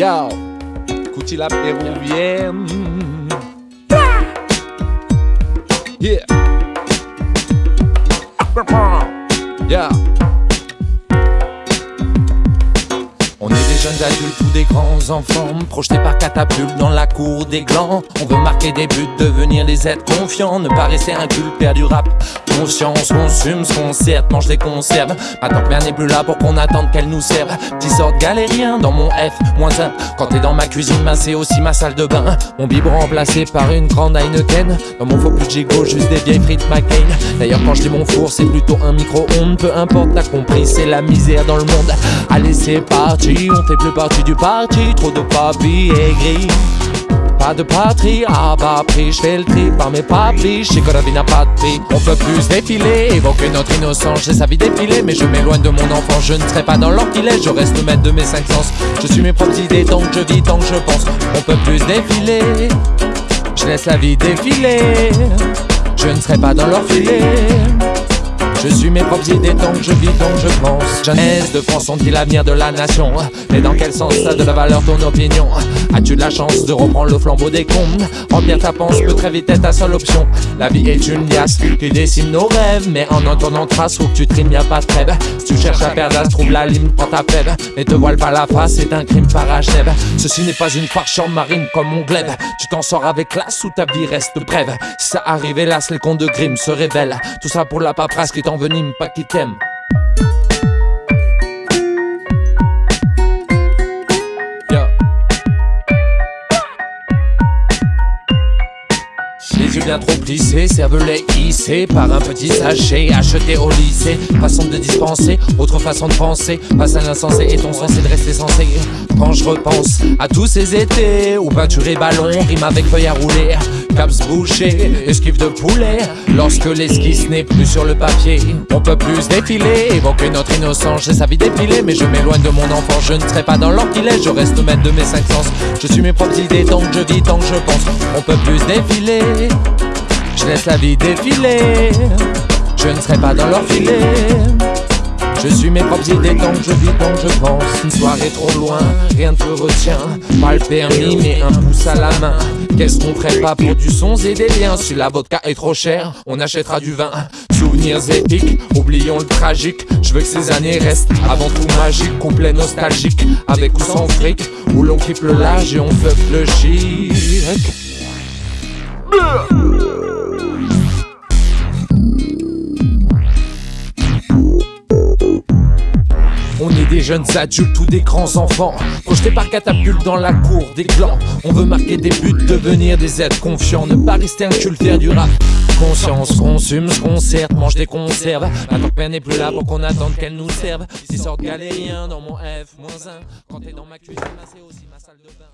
Yo, écoutez la péruvienne. Yeah. Yeah. On est des jeunes adultes ou des grands enfants Projetés par catapulte dans la cour des glands On veut marquer des buts, devenir des êtres confiants Ne pas rester un culte père du rap Conscience, consume ce qu'on mange des conserves. Maintenant que mère n'est plus là pour qu'on attende qu'elle nous serve. Petit sort galérien dans mon F, moins 1 Quand t'es dans ma cuisine, ben c'est aussi ma salle de bain. Mon biberon remplacé par une grande Heineken. Dans mon faux plus juste des vieilles frites McCain. D'ailleurs quand je dis mon four, c'est plutôt un micro-ondes Peu importe, t'as compris, c'est la misère dans le monde. Allez c'est parti on fait plus partie du parti, trop de papier gris. Pas de patrie, à bas prix, je fais le tri par mes que la vie n'a pas de prix. On peut plus défiler, évoquer notre innocence, j'ai sa vie défilée, mais je m'éloigne de mon enfant, je ne serai pas dans leur filet, je reste maître de mes cinq sens. Je suis mes propres idées, tant que je vis, tant que je pense. On peut plus défiler, je laisse la vie défiler, je ne serai pas dans leur. Je suis mes propres idées que je vis, que je pense. Jeunesse de France, on dit l'avenir de la nation. Mais dans quel sens ça de la valeur ton opinion? As-tu de la chance de reprendre le flambeau des comptes Remplir ta pensée peut très vite être ta seule option. La vie est une liasse qui dessine nos rêves. Mais en entendant trace, faut que tu trimes, y'a pas de trêve. Si tu cherches à perdre, trouve la ligne, prends ta fève. Mais te voile pas la face, c'est un crime parachève. Ceci n'est pas une farce marine comme mon glaive. Tu t'en sors avec classe ou ta vie reste brève. Si ça arrive, hélas, les comptes de Grimm se révèlent. Tout ça pour la paperasse qui t'envenime, pas qui t'aime. Les yeux bien trop plissés, cervelet hissé par un petit sachet acheté au lycée. Façon de dispenser, autre façon de penser. Passe à l'insensé et ton sens c'est de rester sensé. Quand je repense à tous ces étés où peinture et ballon rime avec feuille à rouler. Caps bouchés, esquive de poulet. Lorsque l'esquisse n'est plus sur le papier, on peut plus défiler. Évoquer notre innocence, j'ai sa vie défilée. Mais je m'éloigne de mon enfant, je ne serai pas dans l'orquilet. Je reste maître de mes cinq sens. Je suis mes propres idées tant que je vis, tant que je pense. On peut plus défiler. Je laisse la vie défiler. Je ne serai pas dans leur. Je suis mes propres idées que je vis, tant que je pense. Une soirée trop loin, rien ne te retient. Pas le permis, mais un pouce à la main. Qu'est-ce qu'on ferait pas pour du son et des liens? Si la vodka est trop chère, on achètera du vin. Souvenirs épiques, oublions le tragique. Je veux que ces années restent avant tout magique, complet nostalgique. Avec ou sans fric, où l'on kiffe le large et on fuck le chic. Des jeunes adultes ou des grands enfants. Projetés par catapulte dans la cour des clans. On veut marquer des buts, devenir des êtres confiants. Ne pas rester un cultaire du rap. Conscience, consume, se concerte, mange des conserves. Attends que n'est plus là pour qu'on attende qu'elle nous serve. Ici sortent galériens dans mon F-1 Quand t'es dans ma cuisine, c'est aussi ma salle de bain